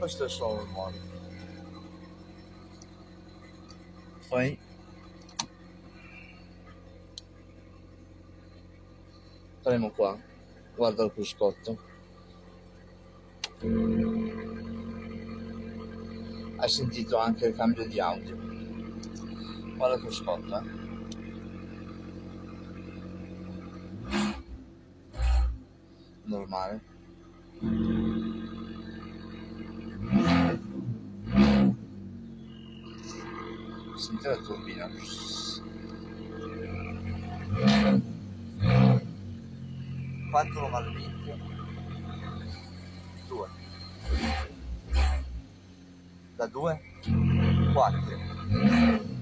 questo è solo il modo. Poi? Faremo qua. Guarda il cruscotto. Hai sentito anche il cambio di audio. Guarda il cruscotto eh. Normale senti la turbina quanto lo va al vento? due da due? quattro